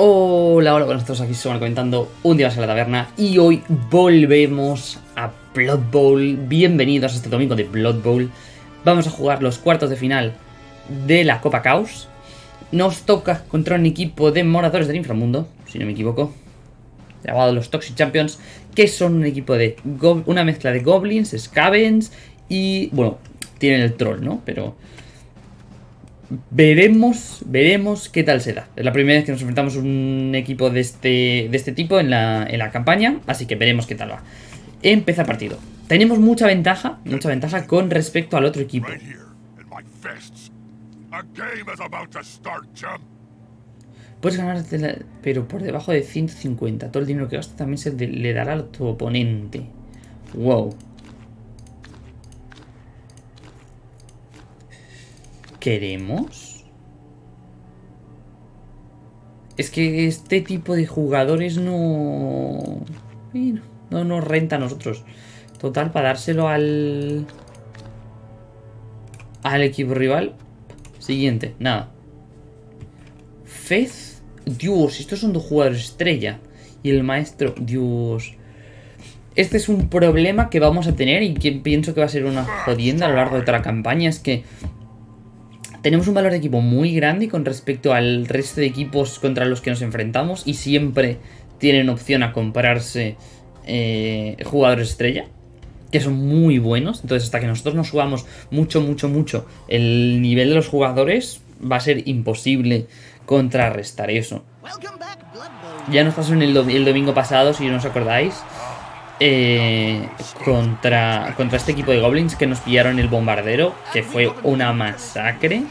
Hola, hola, buenas todos, aquí estamos comentando un día más en la taberna y hoy volvemos a Blood Bowl. Bienvenidos a este domingo de Blood Bowl. Vamos a jugar los cuartos de final de la Copa Caos. Nos toca contra un equipo de moradores del inframundo, si no me equivoco, llamado los Toxic Champions, que son un equipo de una mezcla de goblins, scavens y, bueno, tienen el troll, ¿no? Pero veremos, veremos qué tal se da. Es la primera vez que nos enfrentamos a un equipo de este, de este tipo en la, en la campaña, así que veremos qué tal va. Empieza el partido. Tenemos mucha ventaja, mucha ventaja con respecto al otro equipo. Puedes ganar, pero por debajo de 150. Todo el dinero que gastas también se le dará a tu oponente. Wow. ¿Queremos? Es que este tipo de jugadores no... No nos renta a nosotros. Total, para dárselo al... Al equipo rival. Siguiente, nada. Fez. Dios, estos son dos jugadores estrella. Y el maestro, Dios. Este es un problema que vamos a tener y que pienso que va a ser una jodienda a lo largo de toda la campaña. Es que tenemos un valor de equipo muy grande con respecto al resto de equipos contra los que nos enfrentamos y siempre tienen opción a comprarse eh, jugadores estrella, que son muy buenos. Entonces, hasta que nosotros nos subamos mucho, mucho, mucho el nivel de los jugadores, va a ser imposible contrarrestar eso. Ya nos pasó en el, domingo pasado, si no os acordáis, eh, contra, contra este equipo de goblins que nos pillaron el bombardero, que fue una masacre.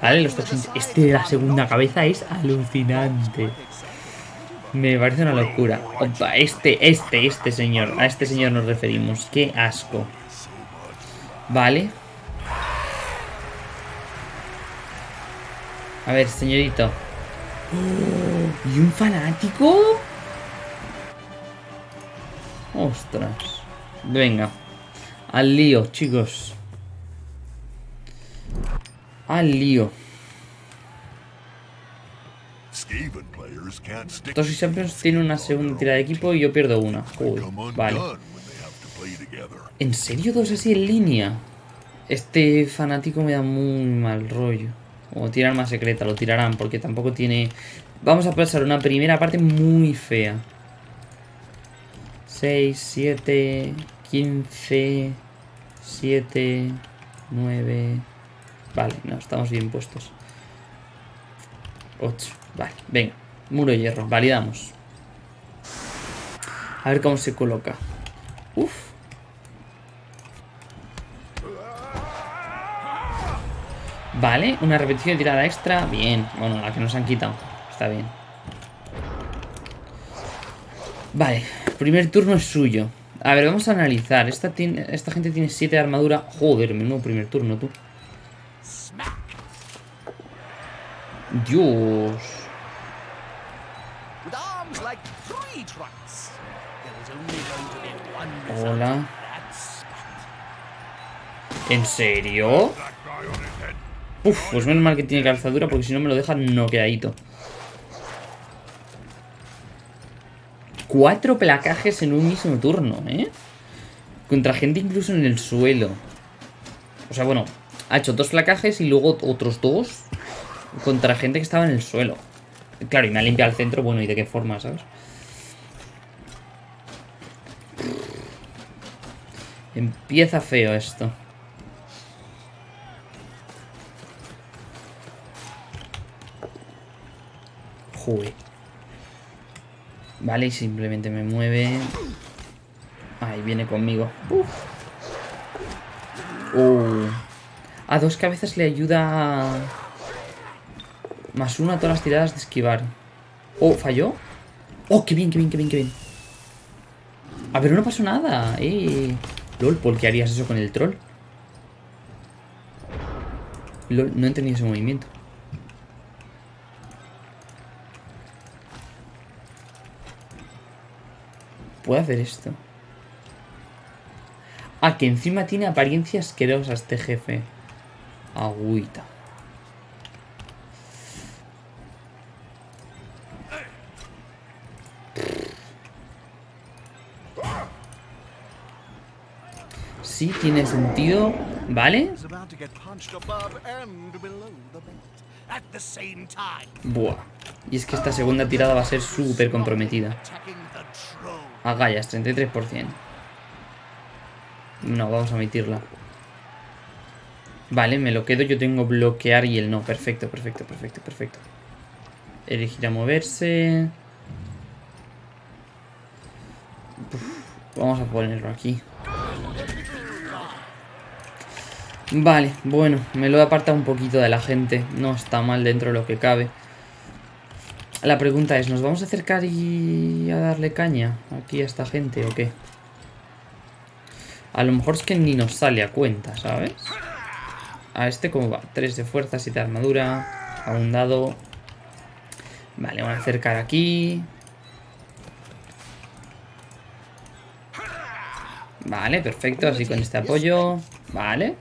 ¿Vale? Los toxins. Este de la segunda cabeza es alucinante. Me parece una locura. Opa, este, este, este señor. A este señor nos referimos. Qué asco. Vale. A ver, señorito. ¿Y un fanático? Ostras. Venga. Al lío, chicos. Al lío. Toxic Champions tiene una segunda tira de equipo y yo pierdo una. vale. ¿En serio dos así en línea? Este fanático me da muy mal rollo. O tirar más secreta, lo tirarán porque tampoco tiene... Vamos a pasar una primera parte muy fea. 6, 7, 15, 7, 9... Vale, no, estamos bien puestos. 8, vale, venga. Muro de hierro, validamos. A ver cómo se coloca. Uf. Vale, una repetición de tirada extra. Bien, bueno, la que nos han quitado. Está bien. Vale, primer turno es suyo. A ver, vamos a analizar. Esta, esta gente tiene 7 de armadura. Joder, menudo primer turno, tú. Dios. Hola. ¿En serio? Uf, pues menos mal que tiene calzadura porque si no me lo deja noqueadito. Cuatro placajes en un mismo turno, ¿eh? Contra gente incluso en el suelo. O sea, bueno, ha hecho dos placajes y luego otros dos contra gente que estaba en el suelo. Claro, y me ha limpiado el centro, bueno, ¿y de qué forma, sabes? Empieza feo esto. Joder. Vale, y simplemente me mueve. Ahí viene conmigo. Uh. A dos cabezas le ayuda... Más uno a todas las tiradas de esquivar. Oh, ¿falló? Oh, qué bien, qué bien, qué bien, qué bien. A ver, no pasó nada. Eh. LOL, ¿por qué harías eso con el troll? LOL, no entendí ese movimiento. puede hacer esto? Ah, que encima tiene apariencia asquerosa este jefe. Agüita. Sí, tiene sentido. ¿Vale? Buah. Y es que esta segunda tirada va a ser súper comprometida. Agallas, 33%. No, vamos a omitirla. Vale, me lo quedo. Yo tengo bloquear y el no. Perfecto, perfecto, perfecto, perfecto. Elegir a moverse. Vamos a ponerlo aquí. Vale, bueno, me lo he apartado un poquito de la gente. No está mal dentro de lo que cabe. La pregunta es, ¿nos vamos a acercar y a darle caña aquí a esta gente o qué? A lo mejor es que ni nos sale a cuenta, ¿sabes? A este cómo va, 3 de fuerza, 7 de armadura, a un. Vale, vamos a acercar aquí. Vale, perfecto, así con este apoyo. Vale.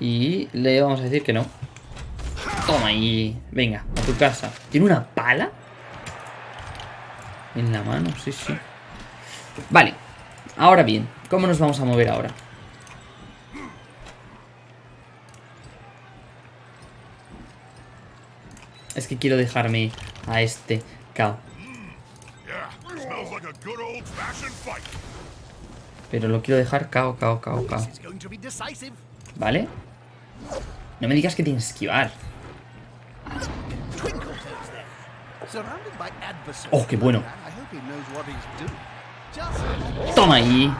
Y le vamos a decir que no. Toma ahí. Venga, a tu casa. ¿Tiene una pala? En la mano, sí, sí. Vale. Ahora bien, ¿cómo nos vamos a mover ahora? Es que quiero dejarme a este cao. Pero lo quiero dejar cao, cao, cao, cao. ¿Vale? No me digas que tienes que esquivar. Oh, qué bueno. Toma ahí.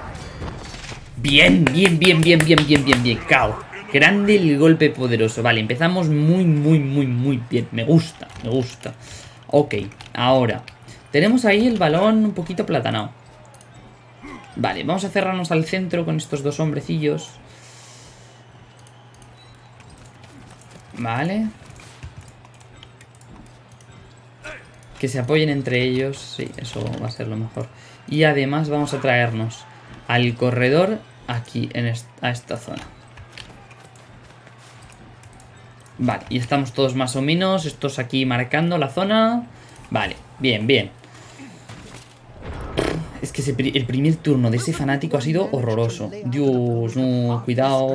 Bien, bien, bien, bien, bien, bien, bien, bien. Cao. Grande el golpe poderoso. Vale, empezamos muy, muy, muy, muy bien. Me gusta, me gusta. Ok, ahora. Tenemos ahí el balón un poquito platanado. Vale, vamos a cerrarnos al centro con estos dos hombrecillos. Vale. Que se apoyen entre ellos. Sí, eso va a ser lo mejor. Y además vamos a traernos al corredor aquí, en a esta zona. Vale, y estamos todos más o menos, estos aquí marcando la zona. Vale, bien, bien. Es que el primer turno de ese fanático ha sido horroroso. Dios, no, cuidado.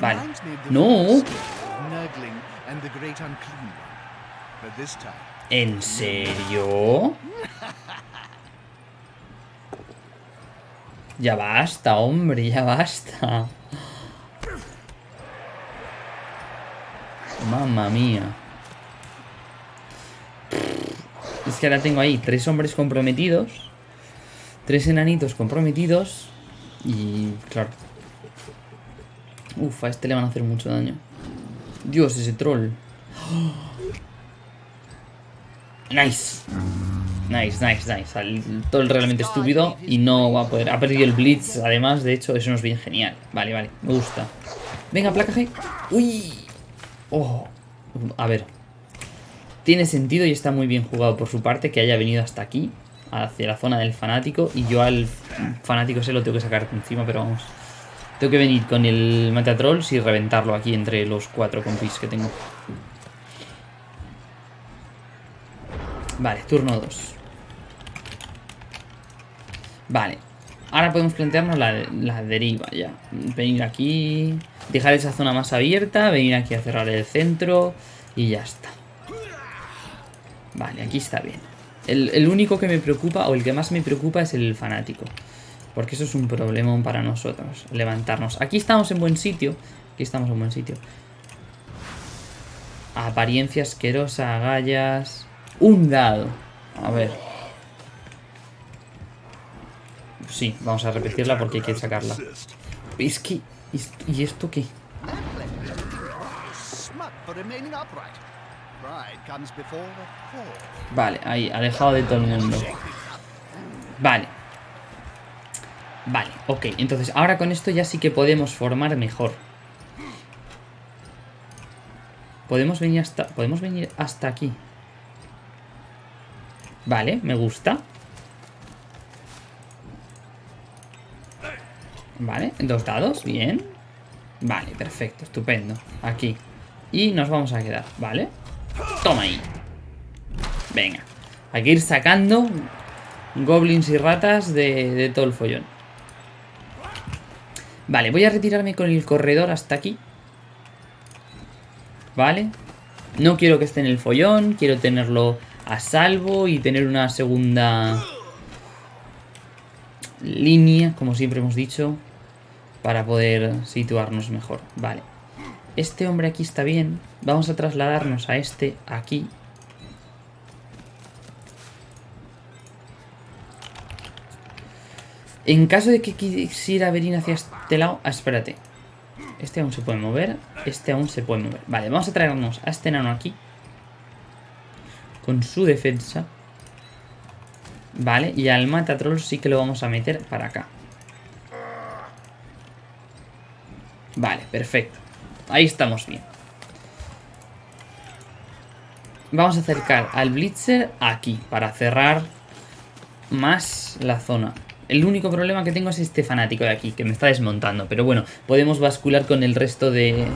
Vale. No. ¿En serio? Ya basta, hombre, ya basta. Mamma mía. Es que ahora tengo ahí tres hombres comprometidos. Tres enanitos comprometidos. Y claro. Uf, a este le van a hacer mucho daño. Dios, ese troll. Nice. Nice, nice, nice. El troll realmente estúpido y no va a poder. Ha perdido el blitz, además, de hecho, eso nos viene genial. Vale, vale, me gusta. Venga, placa G. Uy. Oh. A ver. Tiene sentido y está muy bien jugado por su parte que haya venido hasta aquí, hacia la zona del fanático, y yo al fanático se lo tengo que sacar de encima, pero vamos. Tengo que venir con el Matatrolls y reventarlo aquí entre los cuatro compis que tengo. Vale, turno 2. Vale. Ahora podemos plantearnos la, deriva ya. Venir aquí, dejar esa zona más abierta, venir aquí a cerrar el centro y ya está. Vale, aquí está bien. El, el único que me preocupa, o el que más me preocupa, es el fanático. Porque eso es un problemón para nosotros, levantarnos. Aquí estamos en buen sitio. Aquí estamos en buen sitio. Apariencia asquerosa, agallas. Un dado. A ver. Sí, vamos a repetirla porque hay que sacarla. Es que... ¿Y esto qué? Vale, ahí, alejado de todo el mundo. Vale. Vale, ok. Entonces, ahora con esto ya sí que podemos formar mejor. Podemos venir hasta... Podemos venir hasta aquí. Vale, me gusta. Vale, dos dados, bien. Vale, perfecto, estupendo. Aquí. Y nos vamos a quedar, ¿vale? Toma ahí. Venga. Hay que ir sacando goblins y ratas de, de todo el follón. Vale, voy a retirarme con el corredor hasta aquí. Vale. No quiero que esté en el follón, quiero tenerlo a salvo y tener una segunda línea, como siempre hemos dicho, para poder situarnos mejor. Vale. Este hombre aquí está bien. Vamos a trasladarnos a este aquí. En caso de que quisiera venir hacia este lado... Ah, espérate. Este aún se puede mover. Este aún se puede mover. Vale, vamos a traernos a este enano aquí. Con su defensa. Vale, y al Matatroll sí que lo vamos a meter para acá. Vale, perfecto. Ahí estamos bien. Vamos a acercar al Blitzer aquí, para cerrar más la zona. El único problema que tengo es este fanático de aquí, que me está desmontando. Pero bueno, podemos bascular con el resto de,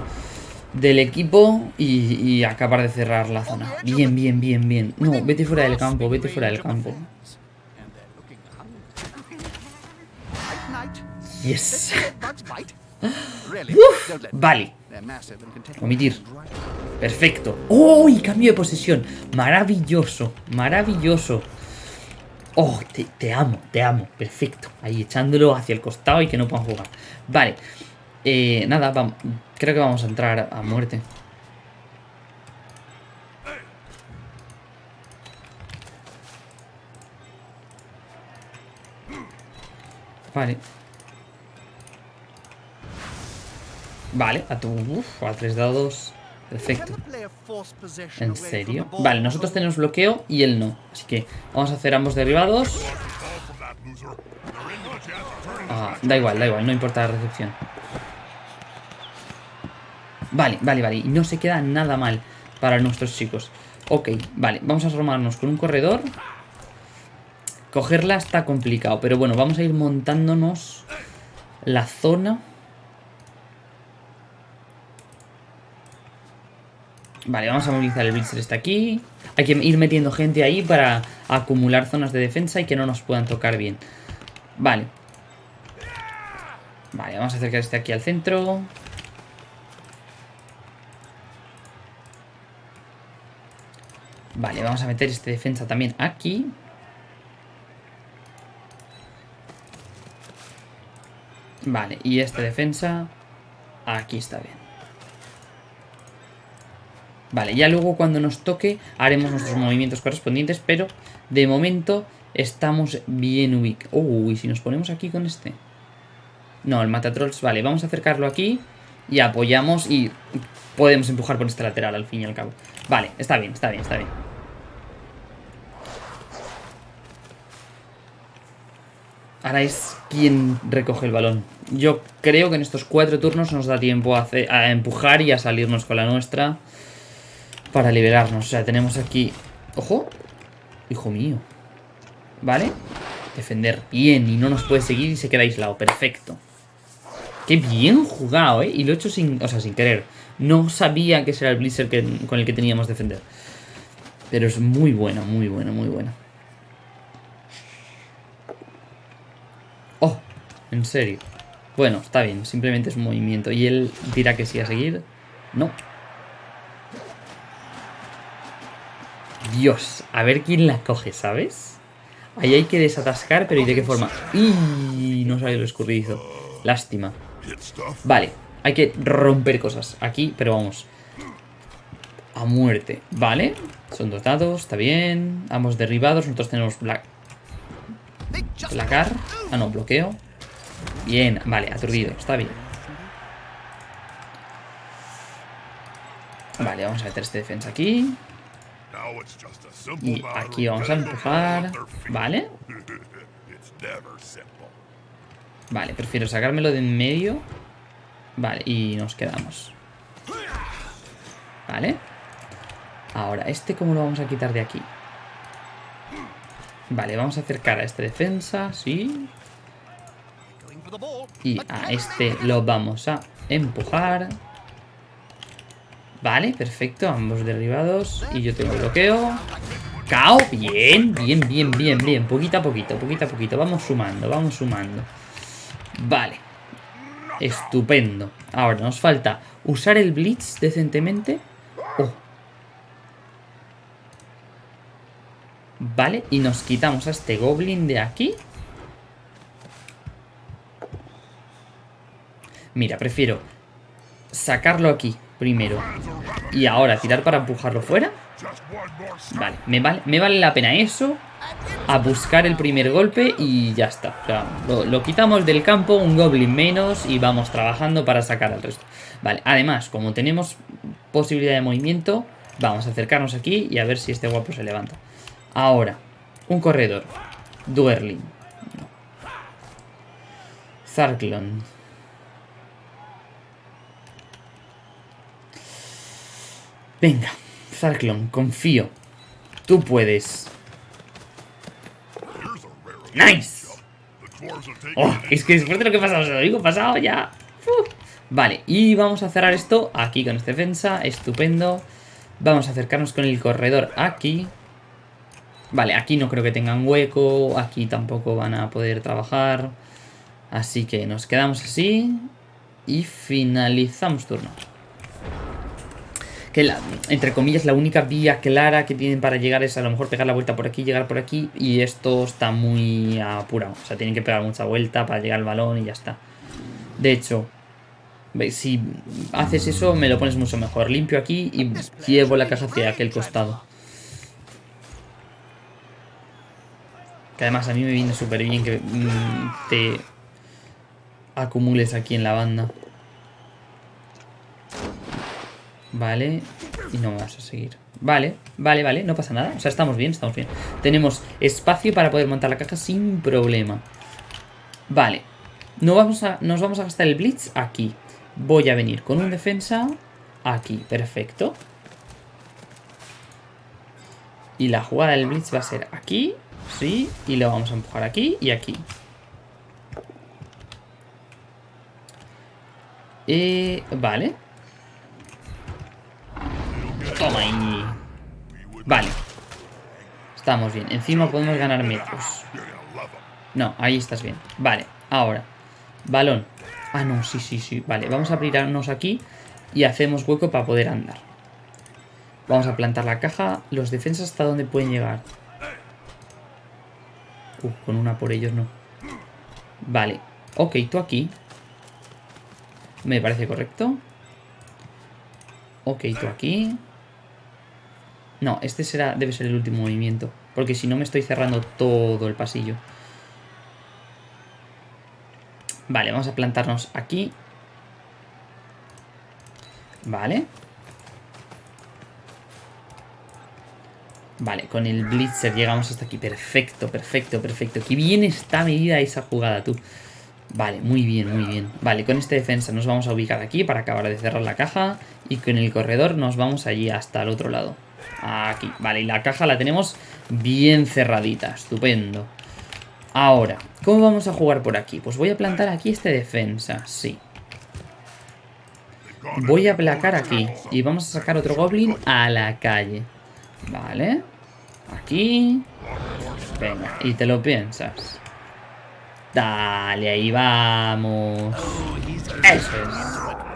del equipo y, y acabar de cerrar la zona. Bien, bien, bien, bien. No, vete fuera del campo, vete fuera del campo. Yes. Let Vale, Omitir. perfecto. ¡Oh! Y cambio de posesión. Maravilloso, maravilloso. Oh, te, te amo, te amo. Perfecto. Ahí echándolo hacia el costado y que no puedan jugar. Vale. Eh, nada, vamos. Creo que vamos a entrar a muerte. Vale. Vale, a tu... Uf, a tres dados. Perfecto. ¿En serio? Vale, nosotros tenemos bloqueo y él no. Así que vamos a hacer ambos derribados. Ah, da igual, da igual, no importa la recepción. Vale, vale, vale. No se queda nada mal para nuestros chicos. Ok, vale, vamos a formarnos con un corredor. Cogerla está complicado, pero bueno, vamos a ir montándonos la zona. Vale, vamos a movilizar el Blitzer está aquí. Hay que ir metiendo gente ahí para acumular zonas de defensa y que no nos puedan tocar bien. Vale. Vale, vamos a acercar este aquí al centro. Vale, vamos a meter este defensa también aquí. Vale, y este defensa aquí está bien. Vale, ya luego cuando nos toque haremos nuestros movimientos correspondientes, pero de momento estamos bien ubicados. Uy, si nos ponemos aquí con este. No, el Matatrolls, vale, vamos a acercarlo aquí y apoyamos y podemos empujar por este lateral al fin y al cabo. Vale, está bien, está bien, está bien. Ahora es quien recoge el balón. Yo creo que en estos cuatro turnos nos da tiempo a, empujar y a salirnos con la nuestra para liberarnos. O sea, tenemos aquí... ¡Ojo! Hijo mío. ¿Vale? Defender bien y no nos puede seguir y se queda aislado. Perfecto. Qué bien jugado, ¿eh? Y lo he hecho sin... O sea, sin querer. No sabía que ese era el Blizzard que- con el que teníamos defender. Pero es muy bueno, muy bueno, muy bueno. Oh, en serio. Bueno, está bien, simplemente es un movimiento. Y él dirá que sí a seguir. No. Dios, a ver quién la coge, ¿sabes? Ahí hay que desatascar, pero ¿y de qué forma? ¡Y! No sale lo escurridizo. Lástima. Vale, hay que romper cosas aquí, pero vamos. A muerte, ¿vale? Son dos está bien. Ambos derribados, nosotros tenemos black, placar. Ah, no, bloqueo. Bien, vale, aturdido, está bien. Vale, vamos a meter este defensa aquí. Y aquí vamos a empujar. Vale, vale, prefiero sacármelo de en medio. Vale, y nos quedamos. Vale. Ahora, ¿este cómo lo vamos a quitar de aquí? Vale, vamos a acercar a este defensa, sí. Y a este lo vamos a empujar. Vale, perfecto, ambos derribados. Y yo tengo bloqueo. cao. Bien, bien, bien, bien, bien. Poquito a poquito, poquito a poquito. Vamos sumando, vamos sumando. Vale. Estupendo. Ahora nos falta usar el Blitz decentemente. Oh. Vale, y nos quitamos a este Goblin de aquí. Mira, prefiero sacarlo aquí primero y ahora tirar para empujarlo fuera. Vale, me vale, la pena eso a buscar el primer golpe y ya está. O sea, lo, lo, quitamos del campo, un goblin menos y vamos trabajando para sacar al resto. Vale, además, como tenemos posibilidad de movimiento, vamos a acercarnos aquí y a ver si este guapo se levanta. Ahora, un corredor. Duerling. Zarklon. Venga, Zarklon, confío. Tú puedes. ¡Nice! Oh, es que después de lo que ha pasado, se lo digo pasado ya. Vale, y vamos a cerrar esto aquí con esta defensa. Estupendo. Vamos a acercarnos con el corredor aquí. Vale, aquí no creo que tengan hueco. Aquí tampoco van a poder trabajar. Así que nos quedamos así. Y finalizamos turno que la, entre comillas la única vía clara que tienen para llegar es a lo mejor pegar la vuelta por aquí, llegar por aquí y esto está muy apurado, o sea, tienen que pegar mucha vuelta para llegar al balón y ya está. De hecho, si haces eso me lo pones mucho mejor, limpio aquí y llevo la caja hacia aquel costado. Que además a mí me viene súper bien que mmm, te acumules aquí en la banda. Vale, y no vamos a seguir. Vale, vale, vale, no pasa nada. O sea, estamos bien, estamos bien. Tenemos espacio para poder montar la caja sin problema. Vale no vamos a, Nos vamos a gastar el Blitz aquí. Voy a venir con un defensa Aquí, perfecto. Y la jugada del Blitz va a ser aquí Sí, y lo vamos a empujar aquí y aquí. Eh, Vale Toma ahí. Vale. Estamos bien. Encima podemos ganar metros. No, ahí estás bien. Vale, ahora. Balón. Ah, no, sí, sí, sí. Vale, vamos a abrirnos aquí y hacemos hueco para poder andar. Vamos a plantar la caja. Los defensas hasta dónde pueden llegar. Uh, con una por ellos no. Vale. Ok, tú aquí. Me parece correcto. Ok, tú aquí. No, este será debe ser el último movimiento. Porque si no me estoy cerrando todo el pasillo. Vale, vamos a plantarnos aquí. Vale. Vale, con el Blitzer llegamos hasta aquí. Perfecto, perfecto, perfecto. Qué bien está medida esa jugada, tú. Vale, muy bien, muy bien. Vale, con esta defensa nos vamos a ubicar aquí para acabar de cerrar la caja. Y con el corredor nos vamos allí hasta el otro lado. Aquí, vale, y la caja la tenemos bien cerradita, estupendo. Ahora, ¿cómo vamos a jugar por aquí? Pues voy a plantar aquí este defensa, sí. Voy a placar aquí y vamos a sacar otro goblin a la calle. Vale. Aquí. Venga, y te lo piensas. Dale, ahí vamos. Eso es.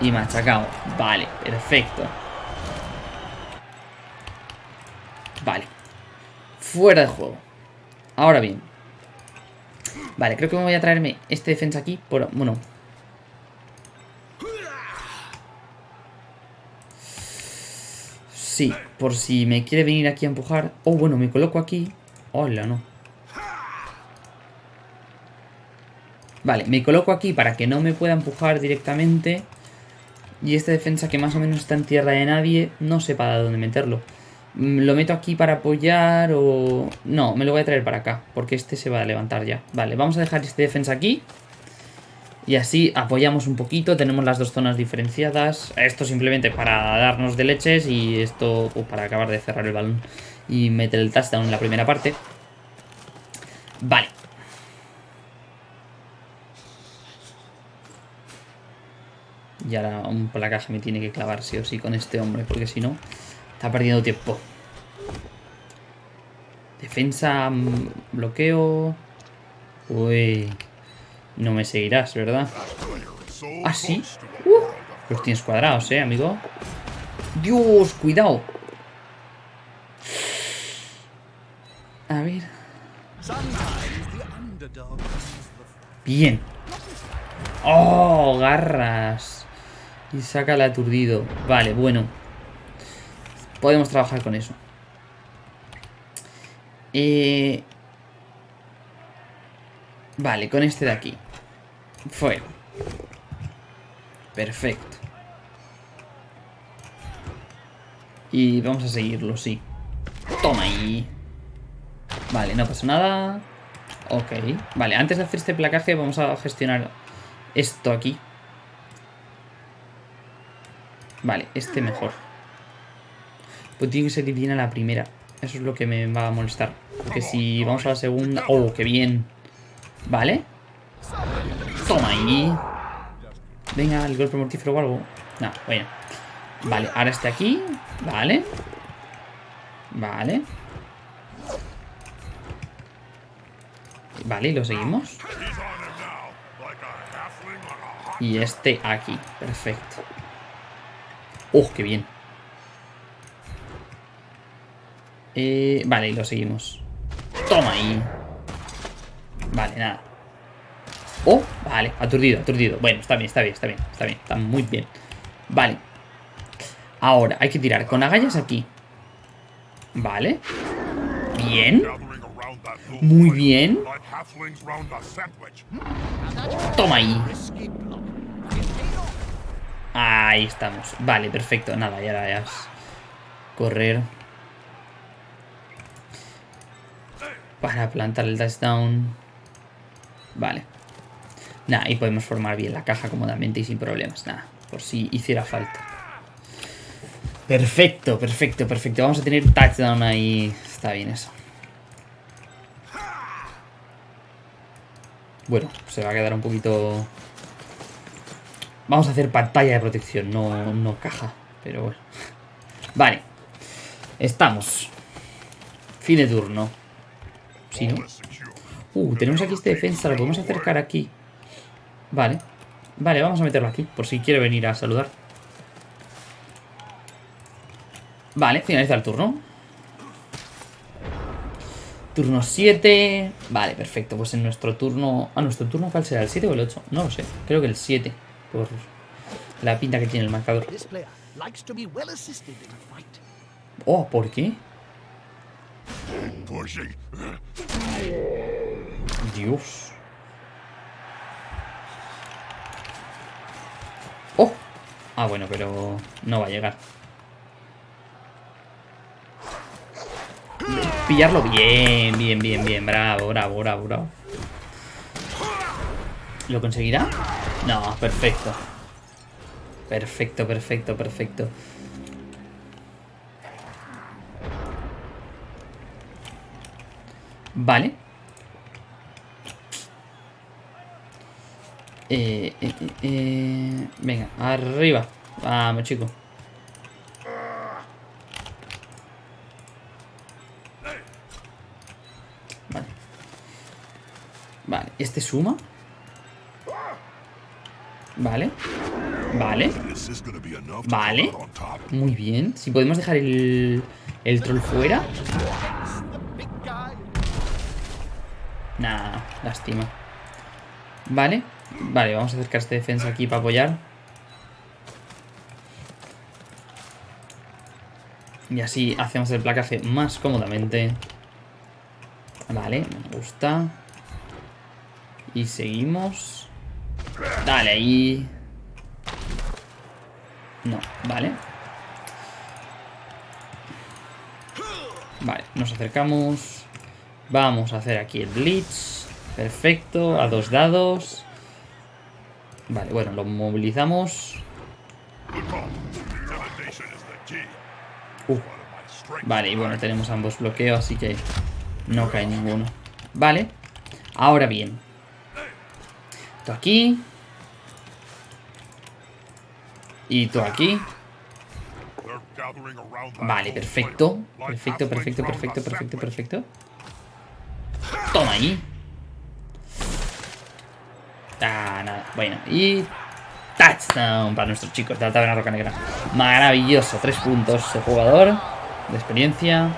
Y machacado. Vale, perfecto. Vale. Fuera de juego. Ahora bien. Vale, creo que me voy a traerme este defensa aquí. Por, bueno. Sí, por si me quiere venir aquí a empujar. Oh, bueno, me coloco aquí. Hola, no. Vale, me coloco aquí para que no me pueda empujar directamente. Y esta defensa que más o menos está en tierra de nadie, no sé para dónde meterlo. Mm, ¿Lo meto aquí para apoyar o...? No, me lo voy a traer para acá, porque este se va a levantar ya. Vale, vamos a dejar este defensa aquí. Y así apoyamos un poquito, tenemos las dos zonas diferenciadas. Esto simplemente para darnos de leches y esto pues, para acabar de cerrar el balón y meter el touchdown en la primera parte. Vale, Y ahora un caja me tiene que clavar sí o sí con este hombre, porque si no, Está perdiendo tiempo. Defensa, mm, bloqueo. Uy. No me seguirás, ¿verdad? ¿Ah, sí? Uh, los tienes cuadrados, ¿eh, amigo? Dios, cuidado. A ver. Bien. ¡Oh! Garras. Y saca el aturdido. Vale, bueno. Podemos trabajar con eso. Eh... Vale, con este de aquí. Fuera. Perfecto. Y vamos a seguirlo, sí. Toma ahí. Vale, no pasa nada. Ok. Vale, antes de hacer este placaje vamos a gestionar esto aquí. Vale, este mejor. Pues tiene que ser bien a la primera. Eso es lo que me va a molestar. Porque si vamos a la segunda... ¡Oh, qué bien! Vale. Toma ahí. Venga, el golpe mortífero o algo. No, bueno. Vale, ahora este aquí. Vale. Vale. Vale, y lo seguimos. Y este aquí. Perfecto. ¡Oh, qué bien! Eh, vale, y lo seguimos. Toma ahí. Vale, nada. Oh, vale, aturdido, aturdido. Bueno, está bien, está bien, está bien, está bien, está muy bien. Vale. Ahora, hay que tirar con agallas aquí. Vale. Bien. Muy bien. Toma ahí. Ahí estamos. Vale, perfecto. Nada, ya la es. Correr. Para plantar el touchdown. Vale. Nada, y podemos formar bien la caja cómodamente y sin problemas. Nada, por si hiciera falta. Perfecto, perfecto, perfecto. Vamos a tener touchdown ahí. Está bien eso. Bueno, se va a quedar un poquito... Vamos a hacer pantalla de protección, no, no caja. Pero bueno. Vale. Estamos. Fin de turno. Sí, ¿no? Uh, tenemos aquí este defensa, lo podemos acercar aquí. Vale. Vale, vamos a meterlo aquí, por si quiere venir a saludar. Vale, finaliza el turno. Turno 7. Vale, perfecto. Pues en nuestro turno... Ah, nuestro turno ¿cuál será? ¿El 7 o el 8? No lo sé. Creo que el 7. Por la pinta que tiene el marcador. This player likes to be well assisted in a fight. Oh, ¿por qué? Pushing. Dios. ¡Oh! Ah, bueno, pero no va a llegar. Pillarlo bien, bien, bien, bien. Bravo, bravo, bravo, bravo. ¿Lo conseguirá? No, perfecto. Perfecto, perfecto, perfecto. Vale. Eh, eh, eh, eh, venga, arriba. Vamos, chico. Vale. Vale, este suma. Vale. Vale. Vale. Muy bien. Si podemos dejar el, el troll fuera. Nah, lástima. Vale. Vale, vamos a acercar este defensa aquí para apoyar. Y así hacemos el placaje más cómodamente. Vale, me gusta. Y seguimos. Dale ahí. No, vale. Vale, nos acercamos. Vamos a hacer aquí el Blitz. Perfecto, a dos dados. Vale, bueno, lo movilizamos. Uh, vale, y bueno, tenemos ambos bloqueos, así que no cae ninguno. Vale, ahora bien. Tú aquí. Y tú aquí. Vale, perfecto. Perfecto, perfecto, perfecto, perfecto, perfecto. Toma ahí. Ah, nada. Bueno, y... Touchdown para nuestros chicos de la Taberna Roca Negra. Maravilloso. Tres puntos de jugador. De experiencia.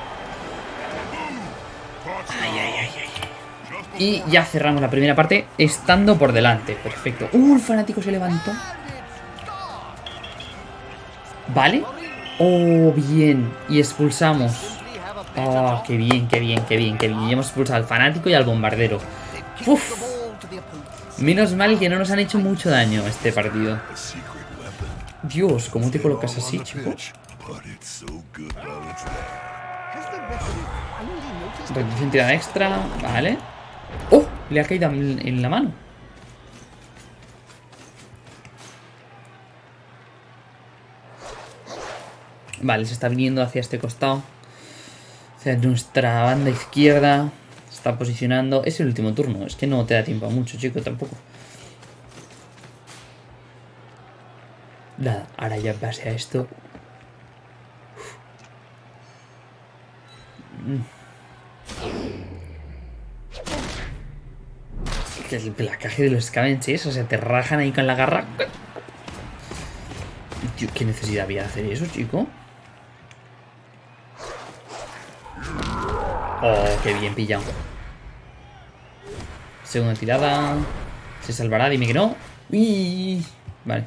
Y ya cerramos la primera parte estando por delante. Perfecto. Uh, el fanático se levantó. ¿Vale? Oh, bien. Y expulsamos. Oh, qué bien, qué bien, qué bien, qué bien. Y hemos expulsado al fanático y al bombardero. Uf. Menos mal que no nos han hecho mucho daño este partido. Dios, ¿cómo te colocas así, chico? Reducción tirada extra, vale. ¡Oh! Le ha caído en la mano. Vale, se está viniendo hacia este costado. Hacia nuestra banda izquierda. Se está posicionando. Es el último turno. Es que no te da tiempo a mucho, chico, tampoco. Nada, ahora ya en base a esto. El placaje de los Scavengers, o sea, te rajan ahí con la garra. Tío, ¿qué necesidad había de hacer eso, chico? Oh, qué bien pillado. Segunda tirada. Se salvará, dime que no. Uy. Vale.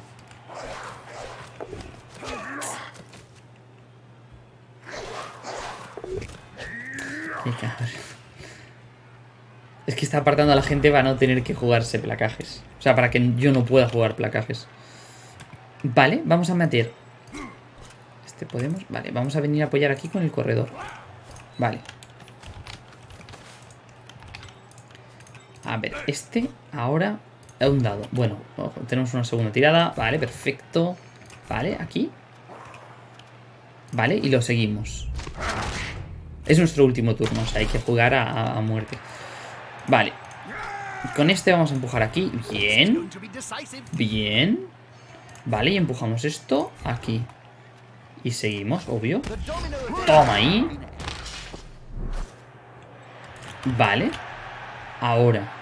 Es que está apartando a la gente para no tener que jugarse placajes. O sea, para que yo no pueda jugar placajes. Vale, vamos a meter. Este podemos. Vale, vamos a venir a apoyar aquí con el corredor. Vale. A ver, este ahora ha un dado. Bueno, tenemos una segunda tirada. Vale, perfecto. Vale, aquí. Vale, y lo seguimos. Es nuestro último turno, o sea, hay que jugar a, a muerte. Vale. Con este vamos a empujar aquí. Bien. Bien. Vale, y empujamos esto aquí. Y seguimos, obvio. Toma ahí. Vale. Ahora.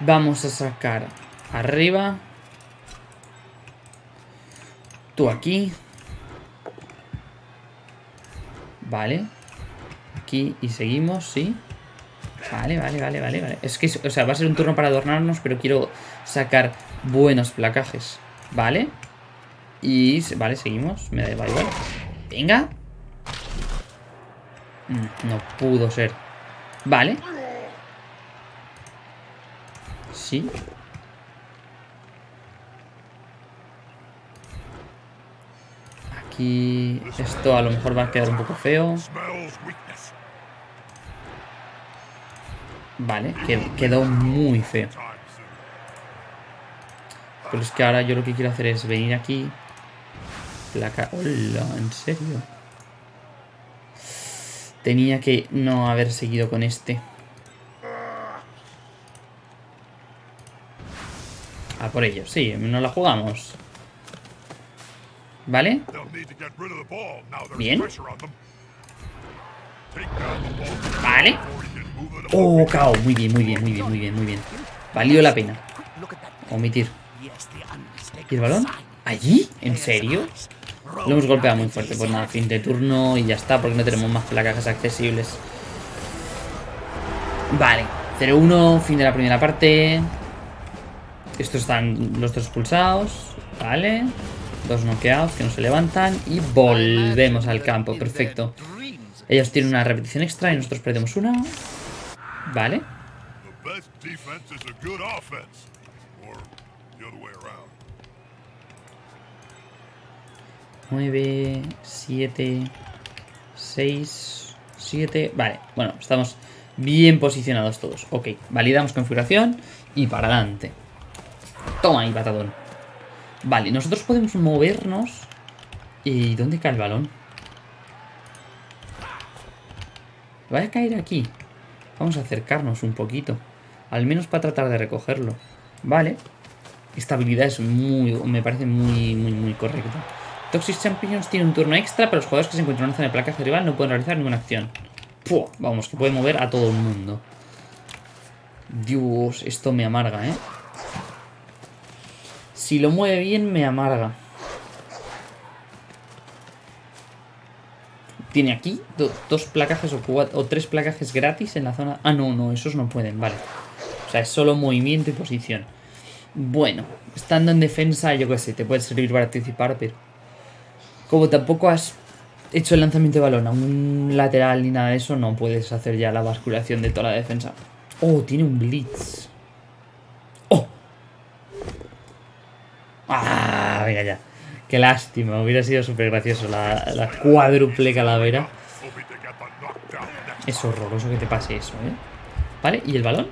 Vamos a sacar arriba. Tú aquí. Vale. Aquí y seguimos, sí. Vale, vale, vale, vale, vale. Es que, o sea, va a ser un turno para adornarnos, pero quiero sacar buenos placajes. Vale. Y, vale, seguimos. Me da igual. Venga. Mm, No pudo ser. Vale. Sí. Aquí esto a lo mejor va a quedar un poco feo. Vale, qued- quedó muy feo. Pero es que ahora yo lo que quiero hacer es venir aquí. Placa. Hola, ¿en serio? Tenía que no haber seguido con este. Por ello, sí, nos la jugamos. ¿Vale? Bien. Vale. Oh, cao. Muy bien, muy bien, muy bien, muy bien, muy bien. Valió la pena. Omitir. ¿Y el balón? ¿Allí? ¿En serio? Lo hemos golpeado muy fuerte. Pues nada, fin de turno y ya está, porque no tenemos más placajes accesibles. Vale, 0-1, fin de la primera parte. Estos están los dos expulsados. Vale. Dos noqueados que no se levantan. Y volvemos al campo. Perfecto. Ellos tienen una repetición extra y nosotros perdemos una. Vale. The best defense is a good offense. Or the other way around. 9, 7, 6, 7. Vale, bueno, estamos bien posicionados todos. Ok, validamos configuración y para adelante. Toma ahí, patadón. Vale, nosotros podemos movernos. ¿Y dónde cae el balón? Va a caer aquí. Vamos a acercarnos un poquito. Al menos para tratar de recogerlo. Vale. Esta habilidad es muy... Me parece muy, muy, muy correcta. Toxic Champions tiene un turno extra, pero los jugadores que se encuentran en una zona de placaje rival no pueden realizar ninguna acción. Vamos, que puede mover a todo el mundo. Dios, esto me amarga, ¿eh? Si lo mueve bien, me amarga. Tiene aquí do- dos placajes o, o tres placajes gratis en la zona... Ah, no, no, esos no pueden, vale. O sea, es solo movimiento y posición. Bueno, estando en defensa, yo qué sé, te puede servir para participar, pero... Como tampoco has hecho el lanzamiento de balón a un lateral ni nada de eso, no puedes hacer ya la basculación de toda la defensa. Oh, tiene un blitz. ¡Oh! ¡Ah! Venga ya. Qué lástima, hubiera sido súper gracioso la, la cuádruple calavera. Es horroroso que te pase eso, ¿eh? ¿Vale? ¿Y el balón?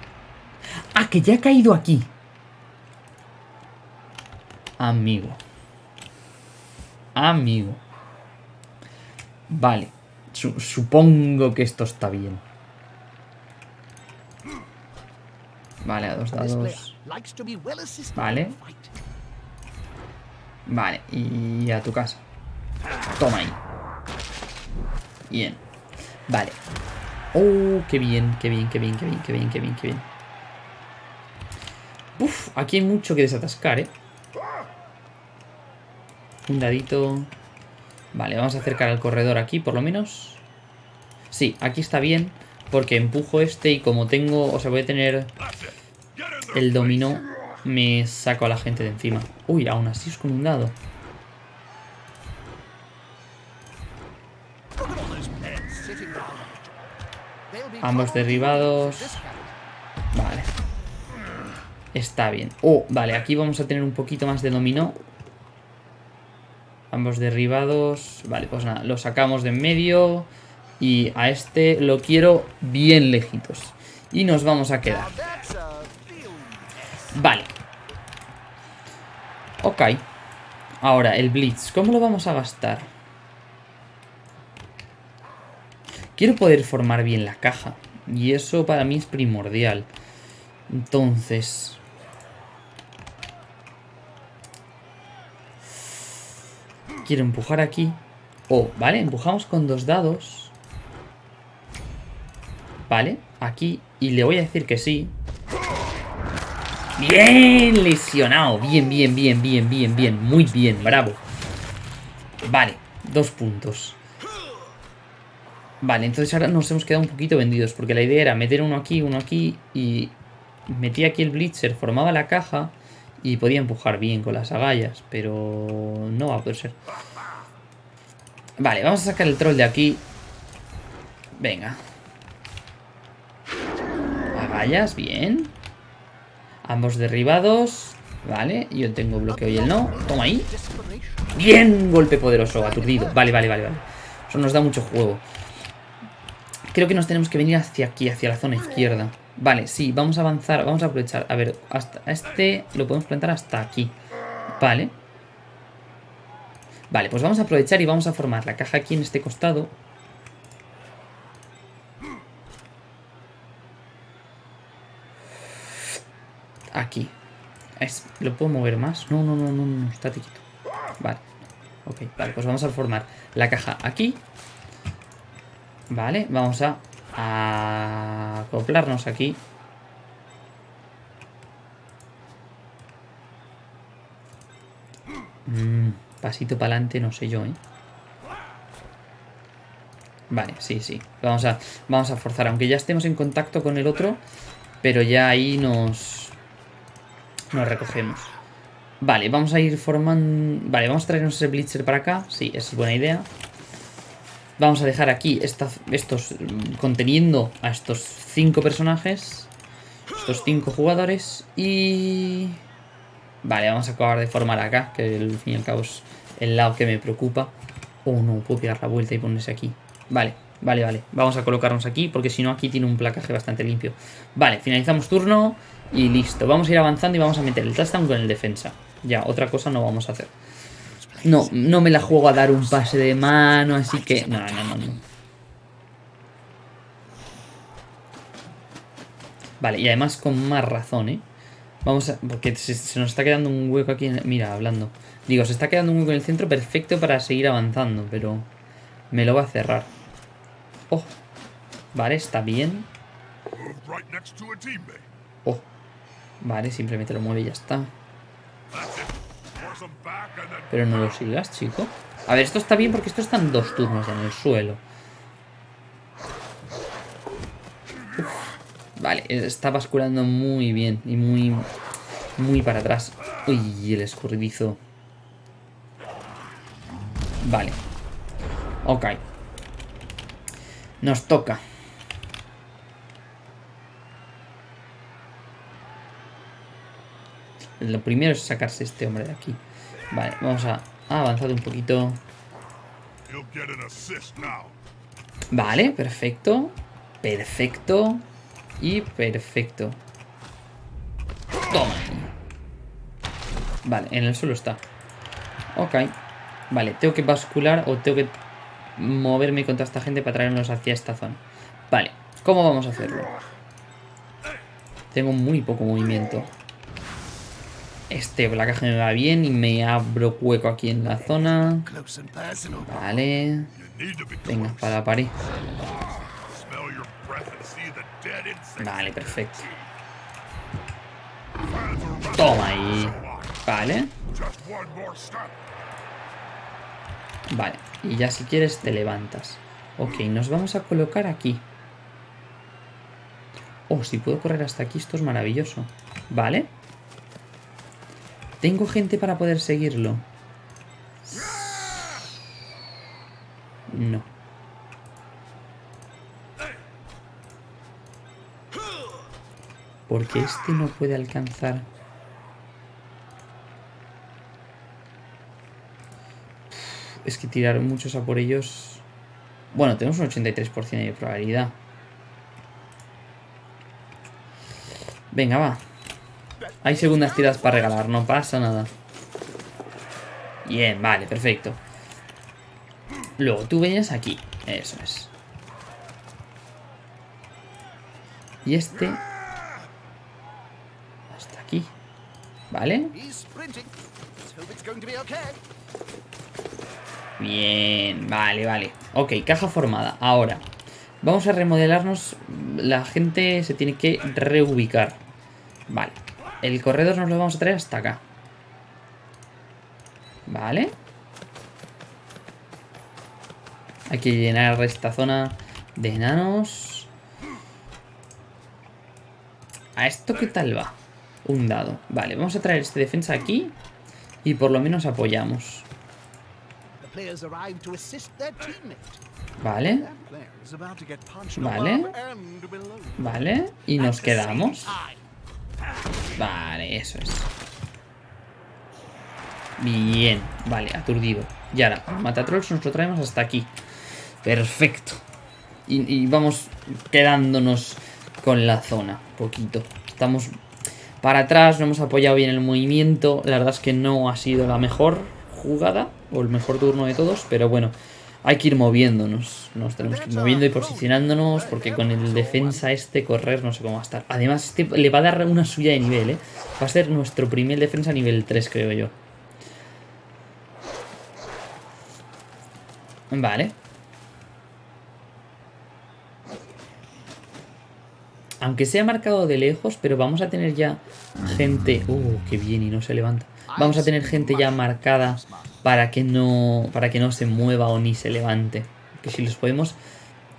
¡Ah, que ya ha caído aquí! Amigo. Amigo. Vale. Su- supongo que esto está bien. Vale, a dos dados. Vale. Vale, y a tu casa. Toma ahí. Bien. Vale. Oh, qué bien, qué bien, qué bien, qué bien, qué bien, qué bien, qué bien. Uf, aquí hay mucho que desatascar, ¿eh? Un dadito. Vale, vamos a acercar al corredor aquí, por lo menos. Sí, aquí está bien. Porque empujo este y como tengo... O sea, voy a tener el dominó, me saco a la gente de encima. Uy, aún así es con un dado. Ambos derribados. Vale. Está bien. Oh, vale, aquí vamos a tener un poquito más de dominó. Ambos derribados. Vale, pues nada, lo sacamos de en medio. Y a este lo quiero bien lejitos. Y nos vamos a quedar. Vale. Ok. Ahora, el Blitz. ¿Cómo lo vamos a gastar? Quiero poder formar bien la caja. Y eso para mí es primordial. Entonces... Quiero empujar aquí. Oh, vale, empujamos con dos dados. Vale, aquí. Y le voy a decir que sí. Bien lesionado. Bien, bien, bien, bien, bien, bien. Muy bien, bravo. Vale, dos puntos. Vale, entonces ahora nos hemos quedado un poquito vendidos. Porque la idea era meter uno aquí, uno aquí. Y metía aquí el Blitzer, formaba la caja. Y podía empujar bien con las agallas. Pero no va a poder ser. Vale, vamos a sacar el troll de aquí. Venga. Agallas, bien. Ambos derribados. Vale, yo tengo bloqueo y él no. Toma ahí. Bien, golpe poderoso, aturdido. Vale, vale, vale, vale. Eso nos da mucho juego. Creo que nos tenemos que venir hacia aquí, hacia la zona izquierda. Vale, sí, vamos a avanzar, vamos a aprovechar. A ver, hasta este lo podemos plantar hasta aquí. Vale. Vale, pues vamos a aprovechar y vamos a formar la caja aquí en este costado. Aquí. Es- ¿Lo puedo mover más? No, no, no, no, no, está quieto. Vale. Ok, vale, pues vamos a formar la caja aquí. Vale, vamos a, a acoplarnos aquí. Mm, pasito para adelante, no sé yo, ¿eh? Vale, sí, sí. Vamos a, vamos a forzar, aunque ya estemos en contacto con el otro, pero ya ahí nos, nos recogemos. Vale, vamos a ir formando... Vale, vamos a traernos ese Blitzer para acá. Sí, es buena idea. Vamos a dejar aquí estos... mm, Conteniendo a estos cinco personajes. Estos cinco jugadores. Y... Vale, vamos a acabar de formar acá. Que al fin y al cabo es el lado que me preocupa. Oh, no, puedo pegar la vuelta y ponerse aquí. Vale, vale, vale. Vamos a colocarnos aquí porque si no aquí tiene un placaje bastante limpio. Vale, finalizamos turno y listo. Vamos a ir avanzando y vamos a meter el touchdown con el defensa. Ya, otra cosa no vamos a hacer. No, no me la juego a dar un pase de mano, así que... No, no, no, no. Vale, y además con más razón, ¿eh? Vamos a... Porque se, se nos está quedando un hueco aquí. en- mira, hablando. Digo, se está quedando un hueco en el centro perfecto para seguir avanzando, pero... Me lo va a cerrar. Oh. Vale, está bien. Oh. Vale, simplemente lo mueve y ya está. Pero no lo sigas, chico. A ver, esto está bien porque esto está en dos turnos en el suelo. Vale, está basculando muy bien y muy, muy para atrás. Uy, el escurridizo. Vale. Ok. Nos toca. Lo primero es sacarse este hombre de aquí. Vale, vamos a avanzar un poquito. Vale, perfecto. Perfecto. Y perfecto. Toma. Vale, en el suelo está. Ok. Vale, tengo que bascular o tengo que moverme contra esta gente para traernos hacia esta zona. Vale, ¿cómo vamos a hacerlo? Tengo muy poco movimiento. Este placaje me va bien y me abro hueco aquí en la zona. Vale. Venga, para la pared. Vale, perfecto. Toma ahí. Vale. Vale. Y ya si quieres te levantas. Ok, nos vamos a colocar aquí. Oh, si puedo correr hasta aquí, esto es maravilloso. Vale. Tengo gente para poder seguirlo. No. Porque este no puede alcanzar. Es que tirar muchos a por ellos... Bueno, tenemos un 83% de probabilidad. Venga, va. Hay segundas tiradas para regalar, no pasa nada. Bien, vale, perfecto. Luego tú venías aquí. Eso es. Y este... Hasta aquí. ¿Vale? Bien, vale, vale. Ok, caja formada. Ahora, vamos a remodelarnos. La gente se tiene que reubicar. Vale. El corredor nos lo vamos a traer hasta acá. Vale. Hay que llenar esta zona de enanos. ¿A esto qué tal va? Un dado. Vale, vamos a traer este defensa aquí. Y por lo menos apoyamos. Vale. Vale. Vale, y nos quedamos. Vale, eso es. Bien, vale, aturdido. Y ahora, Matatrolls nos lo traemos hasta aquí. Perfecto. Y, y vamos quedándonos con la zona, poquito. Estamos para atrás, no hemos apoyado bien el movimiento. La verdad es que no ha sido la mejor jugada, o el mejor turno de todos, pero bueno, hay que ir moviéndonos. Nos tenemos que ir moviendo y posicionándonos, porque con el defensa este correr no sé cómo va a estar. Además, este le va a dar una suya de nivel, ¿eh? Va a ser nuestro primer defensa nivel 3, creo yo. Vale. Aunque sea marcado de lejos, pero vamos a tener ya gente... Uh, qué bien, y no se levanta. Vamos a tener gente ya marcada para que no para que no se mueva o ni se levante. Que si los podemos...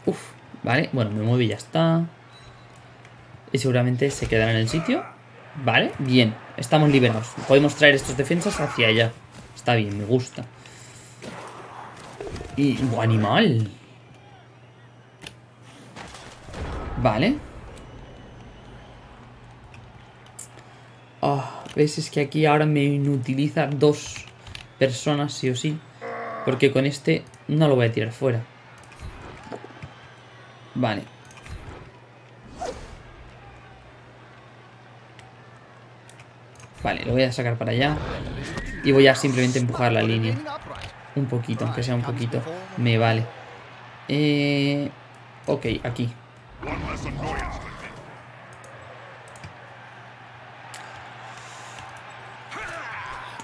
Uf, vale, bueno, me mueve y ya está. Y seguramente se quedará en el sitio. Vale, bien, estamos liberados. Podemos traer estos defensas hacia allá. Está bien, me gusta. Y... ¡buah, animal! Vale. Ah, ¿Ves? Es que aquí ahora me inutiliza dos personas sí o sí. Porque con este no lo voy a tirar fuera. Vale. Vale, lo voy a sacar para allá. Y voy a simplemente empujar la línea. Un poquito, aunque sea un poquito. Me vale. Eh... Ok, aquí.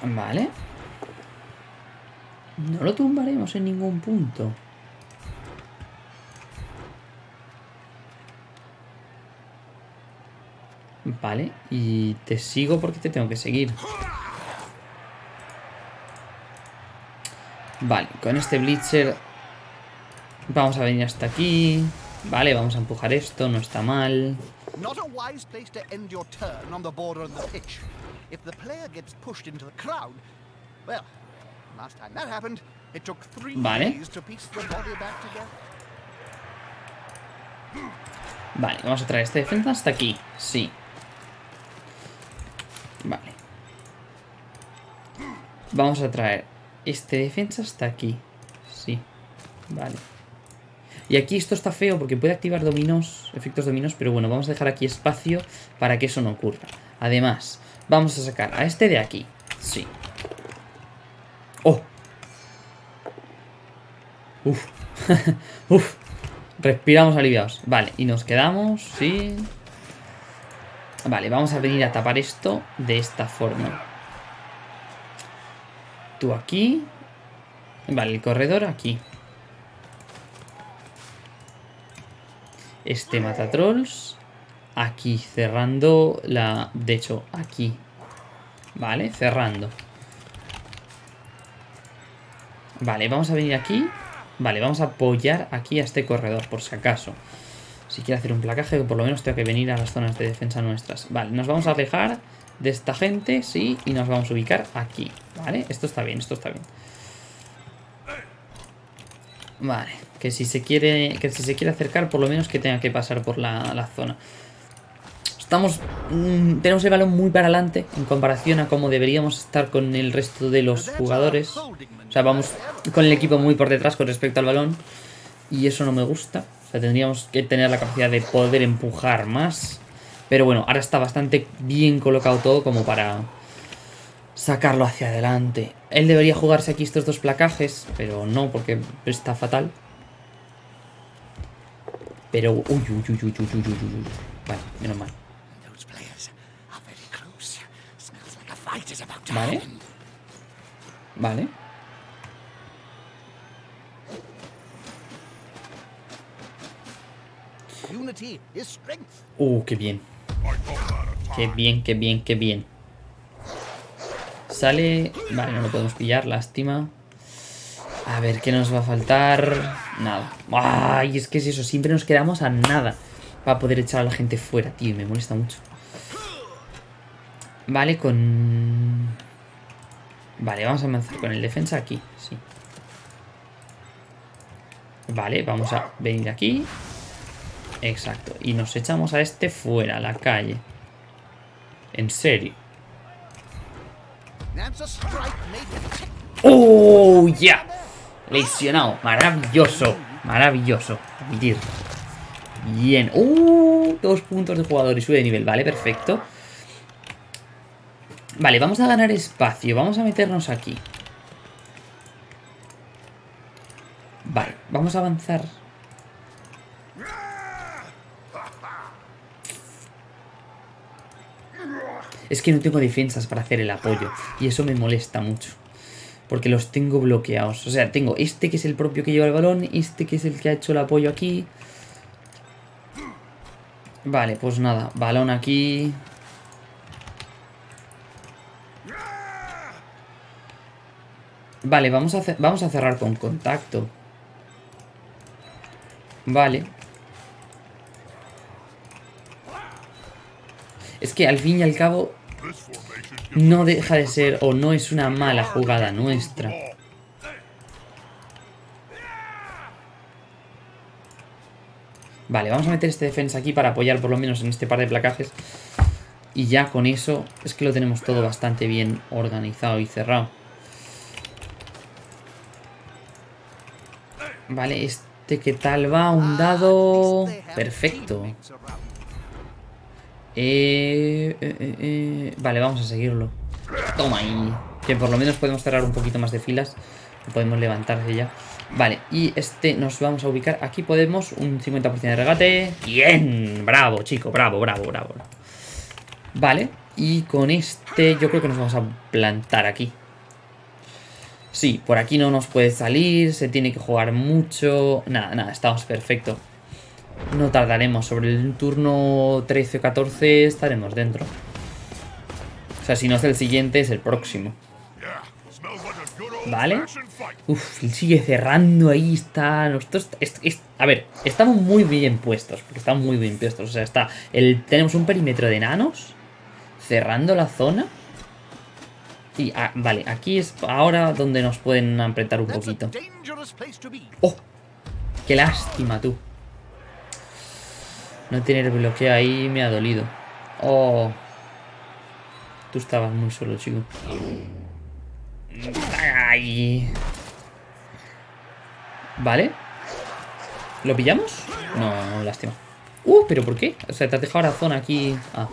Vale. No lo tumbaremos en ningún punto. Vale, y te sigo porque te tengo que seguir. Vale, con este Blitzer vamos a venir hasta aquí. Vale, vamos a empujar esto, no está mal. Not a wise place to end your turn on the border of the pitch. If the player gets pushed into the crowd, well, Vale. Vale, vamos a traer este defensa hasta aquí. Sí. Vale. Vamos a traer este defensa hasta aquí. Sí. Vale. Y aquí esto está feo porque puede activar dominos, efectos dominos, pero bueno, vamos a dejar aquí espacio para que eso no ocurra. Además, vamos a sacar a este de aquí. Sí. ¡Oh! Uf. Uf. Respiramos aliviados. Vale, y nos quedamos, sí. Vale, vamos a venir a tapar esto de esta forma. Tú aquí. Vale, el corredor aquí. Este mata trolls. Aquí, cerrando la... De hecho, aquí. Vale, cerrando. Vale, vamos a venir aquí. Vale, vamos a apoyar aquí a este corredor, por si acaso. Si quiere hacer un placaje, que por lo menos tengo que venir a las zonas de defensa nuestras. Vale, nos vamos a alejar de esta gente, sí, y nos vamos a ubicar aquí. Vale, esto está bien, esto está bien. Vale, que si se quiere que si se quiere acercar, por lo menos que tenga que pasar por la, la zona estamos mm, tenemos el balón muy para adelante en comparación a cómo deberíamos estar con el resto de los jugadores. O sea, vamos con el equipo muy por detrás con respecto al balón. Y eso no me gusta. O sea, tendríamos que tener la capacidad de poder empujar más. Pero bueno, ahora está bastante bien colocado todo como para sacarlo hacia adelante. Él debería jugarse aquí estos dos placajes, pero no, porque está fatal. Pero... Uy, uy, uy, uy, uy, uy, uy, uy. Vale, menos mal. Vale. Vale. Uh, qué bien. Qué bien, qué bien, qué bien. Sale... Vale, no lo podemos pillar, lástima. A ver, ¿qué nos va a faltar? Nada. Ay, es que es eso, siempre nos quedamos a nada para poder echar a la gente fuera, tío, y me molesta mucho. Vale, con... Vale, vamos a avanzar con el defensa aquí, sí. Vale, vamos a venir aquí. Exacto, y nos echamos a este fuera, a la calle. En serio. ¡Oh, ya! Lesionado. Maravilloso. Maravilloso. Bien. ¡Uh! Dos puntos de jugador y sube de nivel. Vale, perfecto. Vale, vamos a ganar espacio. Vamos a meternos aquí. Vale, vamos a avanzar. Es que no tengo defensas para hacer el apoyo. Y eso me molesta mucho. Porque los tengo bloqueados. O sea, tengo este que es el propio que lleva el balón. Este que es el que ha hecho el apoyo aquí. Vale, pues nada. Balón aquí. Vale, vamos a, vamos a cerrar con contacto. Vale. Es que al fin y al cabo no deja de ser o no es una mala jugada nuestra. Vale, vamos a meter este defensa aquí para apoyar por lo menos en este par de placajes. Y ya con eso es que lo tenemos todo bastante bien organizado y cerrado. Vale, este qué tal va, un dado... Perfecto. Eh, eh, eh, eh, Vale, vamos a seguirlo. Toma ahí. Que por lo menos podemos cerrar un poquito más de filas. Podemos levantarse ya. Vale, y este nos vamos a ubicar. Aquí podemos un 50% de regate. Bien, bravo, chico, bravo, bravo, bravo. Vale, Y con este yo creo que nos vamos a plantar aquí. Sí, por aquí no nos puede salir, se tiene que jugar mucho... Nada, nada, estamos perfecto. No tardaremos, sobre el turno 13 o 14 estaremos dentro. O sea, si no es el siguiente, es el próximo. Vale. Uf, sigue cerrando, ahí está. Nosotros, a ver, estamos muy bien puestos, porque estamos muy bien puestos. O sea, está tenemos un perímetro de enanos cerrando la zona. Y, ah, vale, aquí es ahora donde nos pueden apretar un poquito. ¡Oh! ¡Qué lástima, tú! No tener bloqueo ahí me ha dolido. ¡Oh! Tú estabas muy solo, chico. ¡Ay! Vale. ¿Lo pillamos? No, lástima. ¡Uh! ¿Pero por qué? O sea, te has dejado la zona aquí... Ah.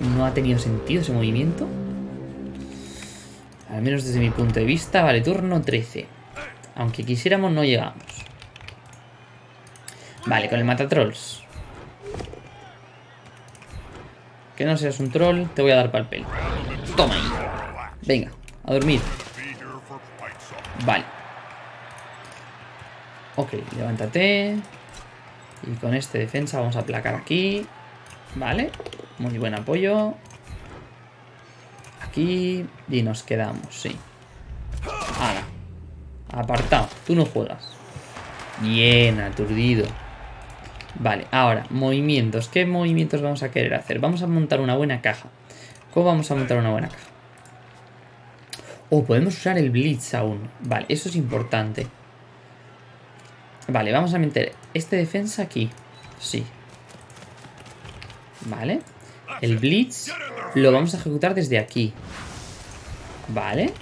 No ha tenido sentido ese movimiento. Al menos desde mi punto de vista. Vale, turno 13. Aunque quisiéramos, no llegamos. Vale, con el matatrolls. Que no seas un troll, te voy a dar pal pelo. Toma ahí. Venga, a dormir. Vale. Ok, levántate. Y con este defensa vamos a aplacar aquí. Vale. Muy buen apoyo. Aquí. Y nos quedamos, sí. Ahora. Apartado. Tú no juegas. Bien, aturdido. Vale, ahora, movimientos. ¿Qué movimientos vamos a querer hacer? Vamos a montar una buena caja. ¿Cómo vamos a montar una buena caja? O podemos usar el Blitz aún. Vale, eso es importante. Vale, vamos a meter este defensa aquí. Sí. Vale. El Blitz lo vamos a ejecutar desde aquí. Vale.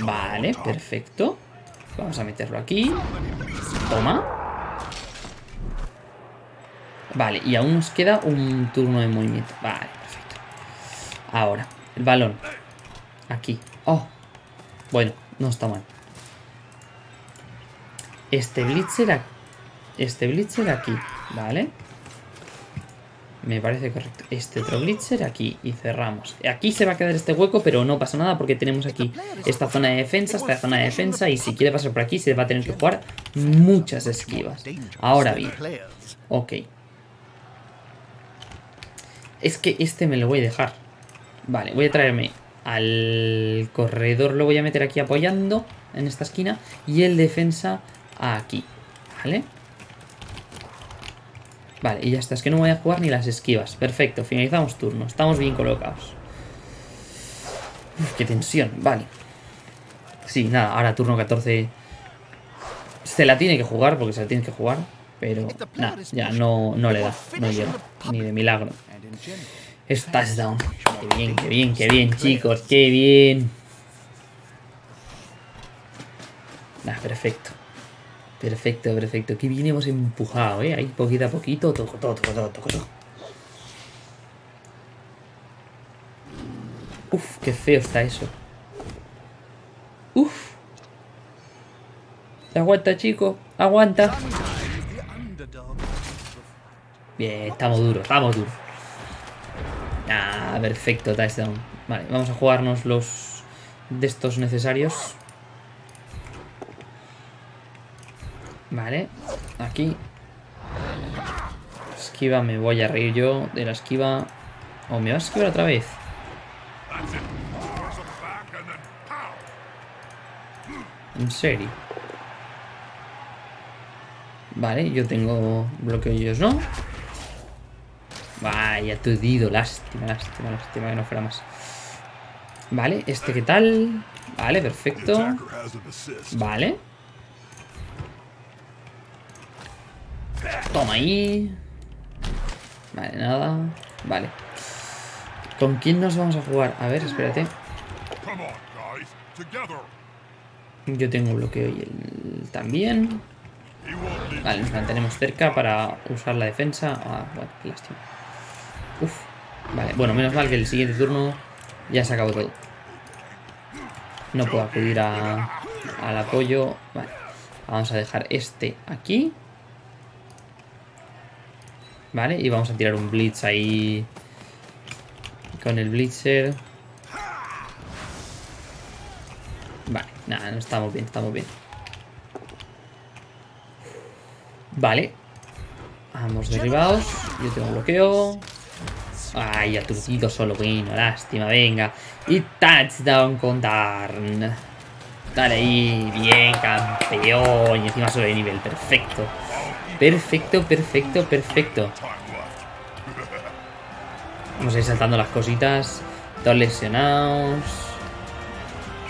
Vale, perfecto. Vamos a meterlo aquí. Toma. Vale, y aún nos queda un turno de movimiento. Vale, perfecto. Ahora, el balón. Aquí. Oh. Bueno, no está mal. Este blitzer aquí. Este blitzer aquí. Vale. Me parece correcto. Este otro blitzer aquí. Y cerramos. Aquí se va a quedar este hueco, pero no pasa nada porque tenemos aquí esta zona de defensa, esta zona de defensa. Y si quiere pasar por aquí, se va a tener que jugar muchas esquivas. Ahora bien. Ok. Es que este me lo voy a dejar. Vale, voy a traerme al corredor. Lo voy a meter aquí apoyando en esta esquina. Y el defensa aquí. ¿Vale? Vale, y ya está. Es que no voy a jugar ni las esquivas. Perfecto, finalizamos turno. Estamos bien colocados. Uf, qué tensión. Vale. Sí, nada, ahora turno 14. Se la tiene que jugar porque se la tiene que jugar. Pero nada, ya no, no le da. No llega. Ni de milagro. Es touchdown. Qué bien, qué bien, qué bien, chicos. Qué bien. Nah, perfecto. Perfecto, perfecto. Qué bien hemos empujado, ¿eh? Ahí poquito a poquito. Toco, toco, todo, toco, todo. Uf, qué feo está eso. Uf. Aguanta, chico. Aguanta. Bien, estamos duros, estamos duros. Ah, perfecto, touchdown. Vale, vamos a jugarnos los de estos necesarios. Vale, aquí. Esquiva, me voy a reír yo de la esquiva. ¿O me vas a esquivar otra vez? En serio. Vale, yo tengo bloqueo ellos no. Vaya, aturdido. Lástima, lástima, lástima que no fuera más. Vale, este qué tal. Vale, perfecto. Vale. Ahí. Vale, nada. Vale. ¿Con quién nos vamos a jugar? A ver, espérate. Yo tengo bloqueo y él también. Vale, nos mantenemos cerca para usar la defensa. Ah, bueno, qué lástima. Uf. Vale, bueno, menos mal que el siguiente turno ya se acabó todo. No puedo acudir a, al apoyo. Vale. Vamos a dejar este aquí. Vale, y vamos a tirar un blitz ahí. Con el blitzer. Vale, nada, no estamos bien, estamos bien. Vale. Ambos derribados. Yo tengo bloqueo. Ay, aturdido solo, bueno, lástima, venga. Y touchdown con Darn. Dale ahí, bien, campeón. Y encima sube de nivel, perfecto. Perfecto, perfecto, perfecto. Vamos a ir saltando las cositas. Todos lesionados.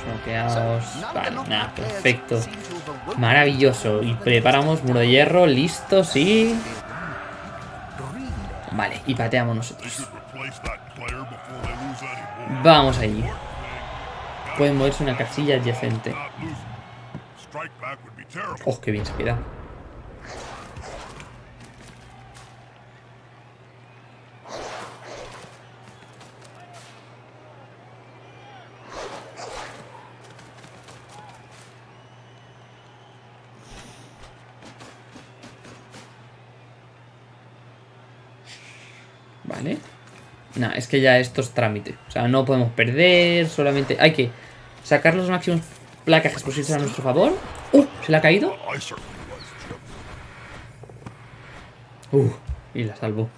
Bloqueados. Vale, nada, perfecto. Maravilloso. Y preparamos muro de hierro, listo, sí. Vale, y pateamos nosotros. Vamos allí. Pueden moverse una casilla adyacente. Oh, qué bien se queda. Vale. Nah, es que ya esto es trámite. O sea, no podemos perder, solamente... Hay que sacar los máximos placajes posibles a nuestro favor. ¡Uh! ¿Se le ha caído? Uh, y la salvo.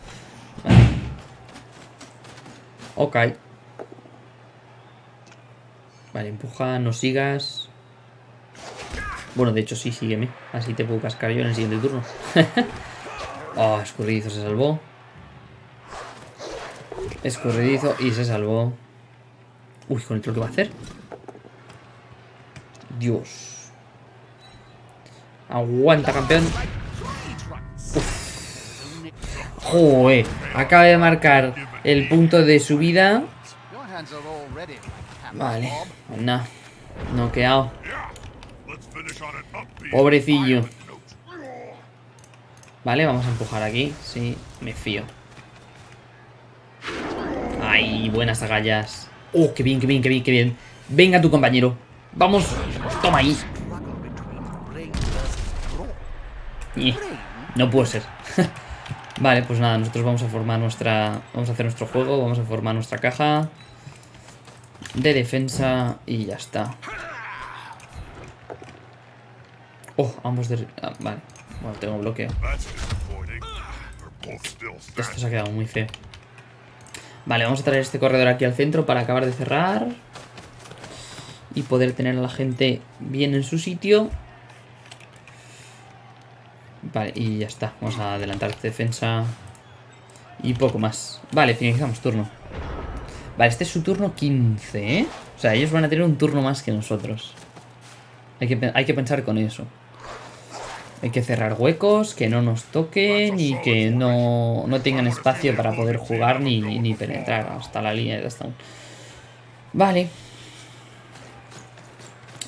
Ok. Vale, empuja, no sigas. Bueno, de hecho sí, sígueme. Así te puedo cascar yo en el siguiente turno. oh, escurridizo se salvó. Escurridizo y se salvó. Uy, con el lo que va a hacer. Dios. Aguanta, campeón. Joder. Acaba de marcar el punto de subida. Vale. Pues nada. Noqueado. Pobrecillo. Vale, vamos a empujar aquí. Sí, me fío. Ay, buenas agallas. Oh, qué bien, qué bien, qué bien, qué bien. Venga tu compañero. Vamos. Toma ahí. Eh, no puede ser. vale, pues nada, nosotros vamos a formar nuestra... Vamos a hacer nuestro juego, vamos a formar nuestra caja de defensa y ya está. Oh, ambos de... Ah, vale. Bueno, tengo bloqueo. Esto se ha quedado muy feo. Vale, vamos a traer este corredor aquí al centro para acabar de cerrar. Y poder tener a la gente bien en su sitio. Vale, y ya está. Vamos a adelantar defensa. Y poco más. Vale, finalizamos turno. Vale, este es su turno 15, ¿eh? O sea, ellos van a tener un turno más que nosotros. Hay que, hay que pensar con eso. Hay que cerrar huecos, que no nos toquen y que no, no tengan espacio para poder jugar ni, ni, penetrar hasta la línea de touchdown. Vale.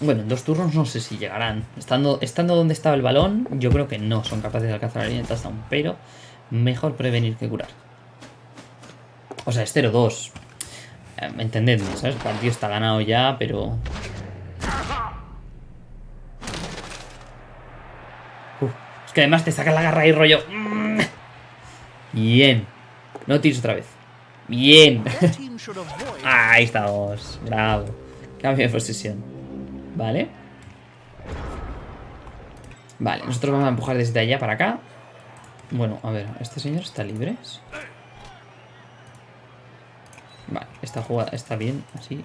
Bueno, en dos turnos no sé si llegarán. Estando, estando donde estaba el balón, yo creo que no son capaces de alcanzar la línea de touchdown. Pero mejor prevenir que curar. O sea, es 0-2. Eh, entendedme, ¿sabes? El partido está ganado ya, pero que además te saca la garra y rollo. Bien. No tires otra vez. Bien. Ahí estamos. Bravo. Cambio de posición. Vale. Vale, nosotros vamos a empujar desde allá para acá. Bueno, a ver, ¿este señor está libre? Vale, esta jugada está bien, así.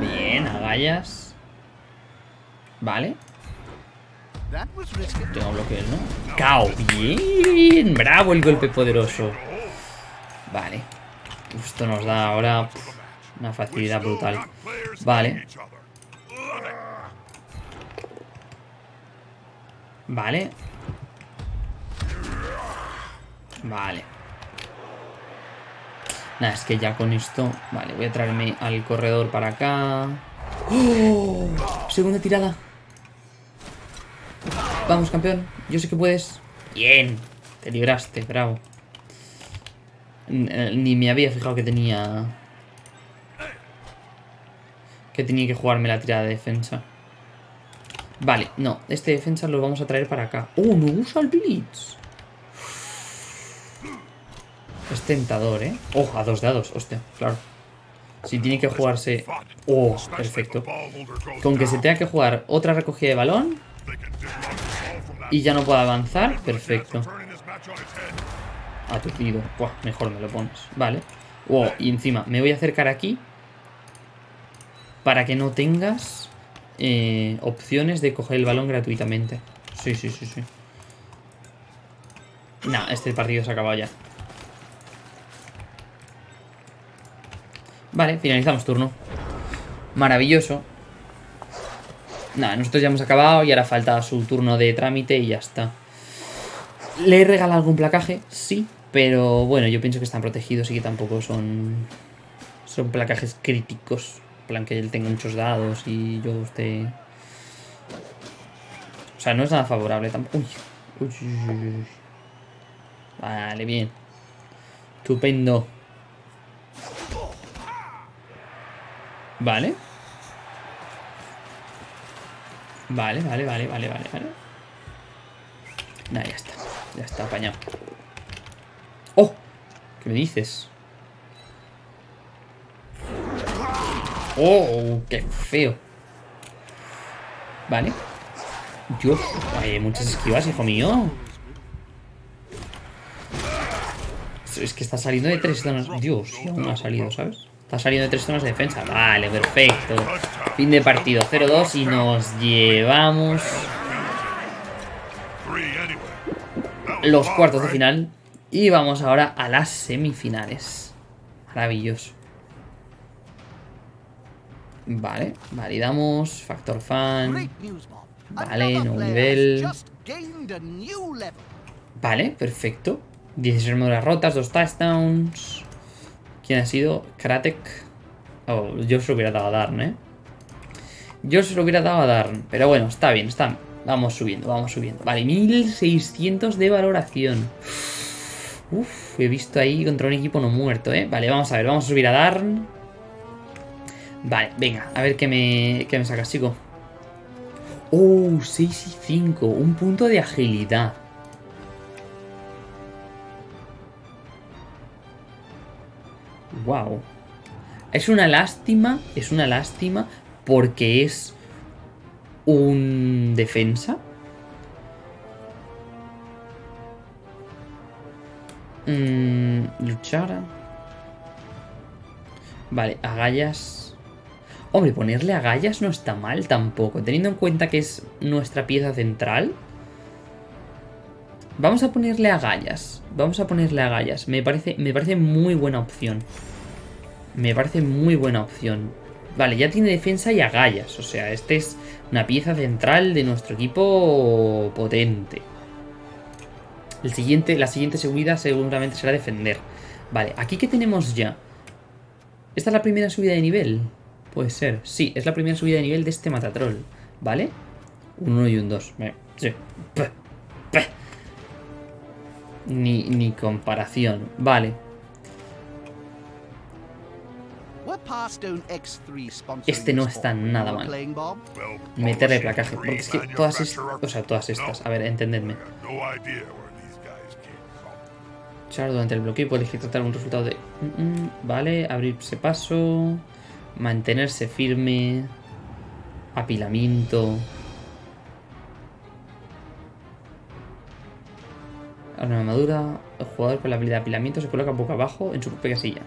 Bien, agallas. Vale. Tengo bloqueo, ¿no? ¡Cao! ¡Bien! ¡Bravo el golpe poderoso! Vale. Esto nos da ahora una facilidad brutal. Vale. Vale. Vale. Nada, es que ya con esto... Vale, voy a traerme al corredor para acá. ¡Oh! Segunda tirada. Vamos, campeón. Yo sé que puedes. Bien. Te libraste, bravo. Eh, ni me había fijado que tenía... Que tenía que jugarme la tirada de defensa. Vale, no, este defensa lo vamos a traer para acá. ¡Oh, no usa el Blitz! Es tentador, ¿eh? Oh, a dos dados, hostia, claro. Si tiene que jugarse... Oh, perfecto. Con que se tenga que jugar otra recogida de balón y ya no pueda avanzar, perfecto. Aturdido. Buah, mejor me lo pones. Vale. Wow, y encima me voy a acercar aquí para que no tengas eh, opciones de coger el balón gratuitamente. Sí, sí, sí, sí. Nah, este partido se ha acabado ya. Vale, finalizamos turno. Maravilloso. Nada, nosotros ya hemos acabado y ahora falta su turno de trámite y ya está. ¿Le he regalado algún placaje? Sí, pero bueno, yo pienso que están protegidos y que tampoco son... Son placajes críticos. En plan que él tenga muchos dados y yo esté... O sea, no es nada favorable tampoco. Uy, uy, uy, uy. Vale, bien. Estupendo. Vale. Vale, vale, vale, vale, vale, vale. Nah, ya está. Ya está apañado. ¡Oh! ¿Qué me dices? ¡Oh! ¡Qué feo! Vale. Dios, hay muchas esquivas, hijo mío. Es que está saliendo de tres zonas. Dios, no ha salido, ¿sabes? Está saliendo de tres zonas de defensa. Vale, perfecto. Fin de partido 0-2 y nos llevamos los cuartos de final. Y vamos ahora a las semifinales. Maravilloso. Vale, validamos. Factor fan. Vale, nuevo nivel. Vale, perfecto. 16 armaduras rotas, dos touchdowns. ¿Quién ha sido? Kratek. Oh, yo se lo hubiera dado a Darn, ¿eh? Yo se lo hubiera dado a Darn. Pero bueno, está bien, está. Vamos subiendo, vamos subiendo. Vale, 1600 de valoración. Uf, he visto ahí contra un equipo no muerto, ¿eh? Vale, vamos a ver, vamos a subir a Darn. Vale, venga, a ver qué me, qué me sacas, chico. Oh, 6 y 5. Un punto de agilidad. Wow. Es una lástima, es una lástima porque es un defensa. Mm, luchar. Vale, agallas. Hombre, ponerle agallas no está mal tampoco. Teniendo en cuenta que es nuestra pieza central. Vamos a ponerle agallas. Vamos a ponerle agallas. Me parece, me parece muy buena opción. Me parece muy buena opción. Vale, ya tiene defensa y agallas. O sea, este es una pieza central de nuestro equipo potente. El siguiente, la siguiente subida seguramente será defender. Vale, aquí que tenemos ya. ¿Esta es la primera subida de nivel? Puede ser. Sí, es la primera subida de nivel de este Matatroll. ¿Vale? Un 1 y un 2. Sí. Ni, ni comparación. Vale. Este no está nada mal. Meterle placaje. Porque es que todas estas... O sea, todas estas. A ver, entendedme. Char durante el bloqueo puede elegir tratar un resultado de... Mm, mm, vale, abrirse paso. Mantenerse firme. Apilamiento. Una armadura. El jugador con la habilidad de apilamiento se coloca boca abajo en su propia silla.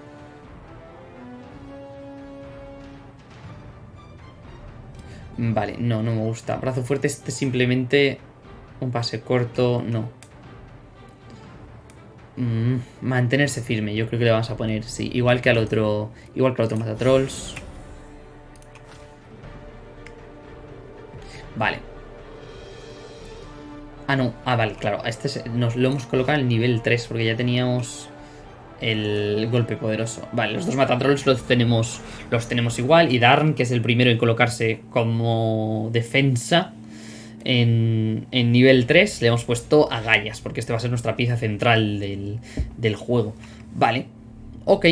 Vale, no, no me gusta. Brazo fuerte, este simplemente un pase corto, no. Mm, mantenerse firme, yo creo que le vamos a poner, sí. Igual que al otro, igual que al otro Matatrolls. Vale. Ah, no. Ah, vale, claro. Este nos lo hemos colocado el nivel 3 porque ya teníamos el golpe poderoso. Vale, los dos Matatrolls los tenemos, los tenemos igual. Y Darn, que es el primero en colocarse como defensa en, nivel 3, le hemos puesto a Gallas, porque este va a ser nuestra pieza central del, del juego. Vale, ok.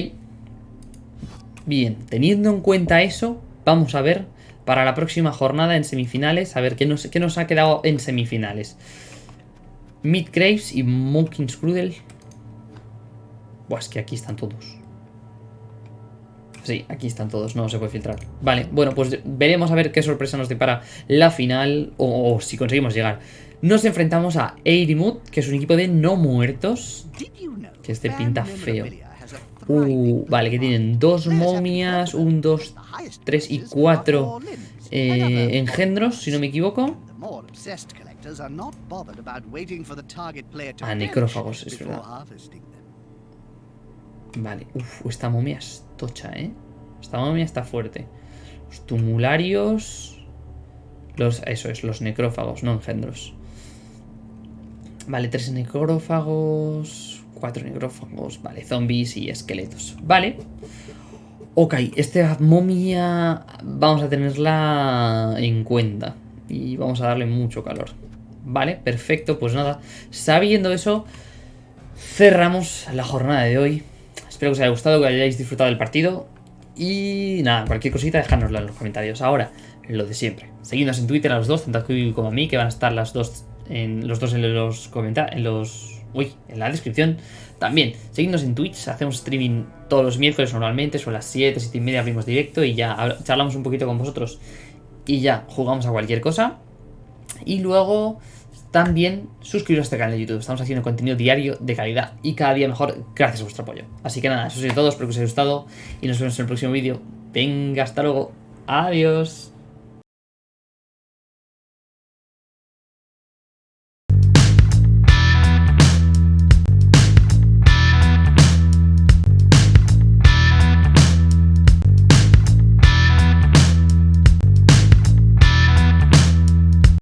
Bien, teniendo en cuenta eso, vamos a ver para la próxima jornada en semifinales. A ver qué nos, qué nos ha quedado en semifinales. Mid Graves y Monkins Crudel. Buah, es que aquí están todos. Sí, aquí están todos, no se puede filtrar. Vale, bueno, pues veremos a ver qué sorpresa nos depara la final o, si conseguimos llegar. Nos enfrentamos a Eirimut, que es un equipo de no muertos. Que este pinta feo. A Uh, vale, que tienen dos momias, un, dos, tres y cuatro eh, engendros, si no me equivoco. To Ah, necrófagos, es verdad. Vale, uff, esta momia es tocha, ¿eh? Esta momia está fuerte. Los tumularios... Los, eso es, los necrófagos, no engendros. Vale, tres necrófagos... Cuatro necrófagos, vale, zombies y esqueletos. Vale. Ok, esta momia vamos a tenerla en cuenta. Y vamos a darle mucho calor. Vale, perfecto, pues nada. Sabiendo eso, cerramos la jornada de hoy. Espero que os haya gustado, que hayáis disfrutado del partido. Y nada, cualquier cosita, dejárnosla en los comentarios. Ahora, lo de siempre. Seguidnos en Twitter a los dos, tanto a Kiwi como a mí, que van a estar las dos en los dos en los comentarios. En los. Uy, en la descripción. También, seguidnos en Twitch, hacemos streaming todos los miércoles normalmente, son las 7, 7 y media abrimos directo y ya charlamos un poquito con vosotros y ya jugamos a cualquier cosa. Y luego también suscribiros a este canal de YouTube. Estamos haciendo contenido diario de calidad y cada día mejor gracias a vuestro apoyo. Así que nada, eso es todo, espero que os haya gustado y nos vemos en el próximo vídeo. Venga, hasta luego. Adiós.